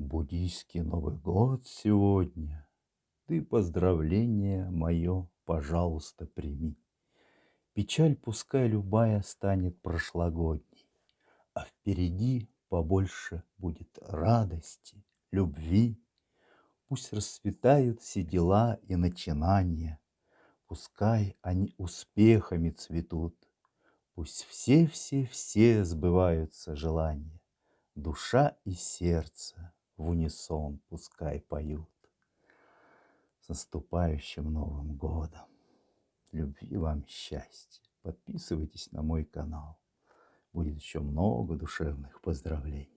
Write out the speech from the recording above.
Буддийский Новый год сегодня. Ты поздравление мое, пожалуйста, прими. Печаль пускай любая станет прошлогодней, А впереди побольше будет радости, любви. Пусть расцветают все дела и начинания, Пускай они успехами цветут, Пусть все-все-все сбываются желания, Душа и сердце в унисон пускай поют. С наступающим Новым годом! Любви вам, счастья! Подписывайтесь на мой канал. Будет еще много душевных поздравлений.